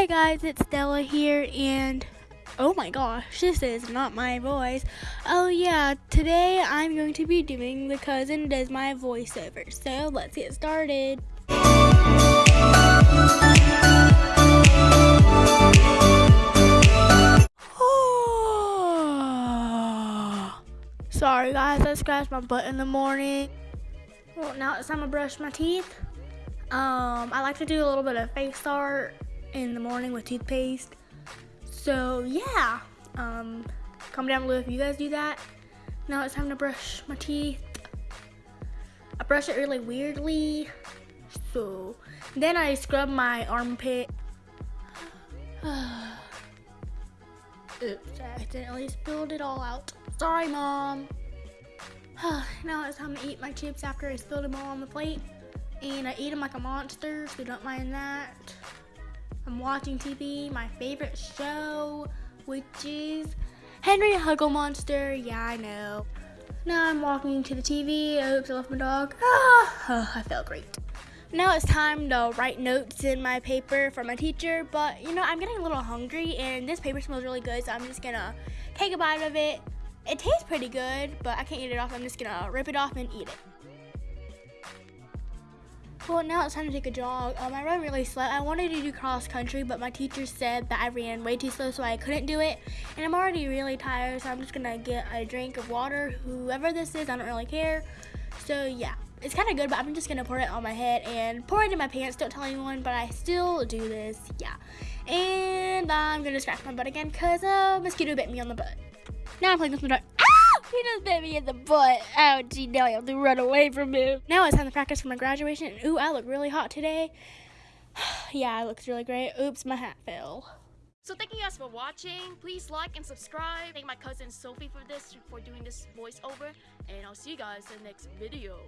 Hey guys, it's Stella here, and oh my gosh, this is not my voice. Oh yeah, today I'm going to be doing the cousin does my voiceover. So let's get started. Sorry guys, I scratched my butt in the morning. Well, now it's time to brush my teeth. Um, I like to do a little bit of face art in the morning with toothpaste. So yeah, um, comment down below if you guys do that. Now it's time to brush my teeth. I brush it really weirdly. So then I scrub my armpit. Oops, I accidentally spilled it all out. Sorry, Mom. now it's time to eat my chips after I spilled them all on the plate. And I eat them like a monster, so don't mind that. I'm watching TV, my favorite show, which is Henry Hugglemonster. Yeah, I know. Now I'm walking to the TV. Oops, I left my dog. Ah, I felt great. Now it's time to write notes in my paper for my teacher, but you know, I'm getting a little hungry and this paper smells really good, so I'm just gonna take a bite of it. It tastes pretty good, but I can't eat it off. I'm just gonna rip it off and eat it. Well, now it's time to take a jog. Um, I ran really slow. I wanted to do cross country, but my teacher said that I ran way too slow, so I couldn't do it. And I'm already really tired, so I'm just gonna get a drink of water. Whoever this is, I don't really care. So yeah, it's kind of good, but I'm just gonna pour it on my head and pour it in my pants. Don't tell anyone, but I still do this. Yeah, and I'm gonna scratch my butt again because a mosquito bit me on the butt. Now I'm playing with my dog. He just bit me in the butt. Ouchie, now I have to run away from him. Now it's time to practice for my graduation. Ooh, I look really hot today. yeah, it looks really great. Oops, my hat fell. So thank you guys for watching. Please like and subscribe. Thank my cousin Sophie for this, for doing this voiceover. And I'll see you guys in the next video.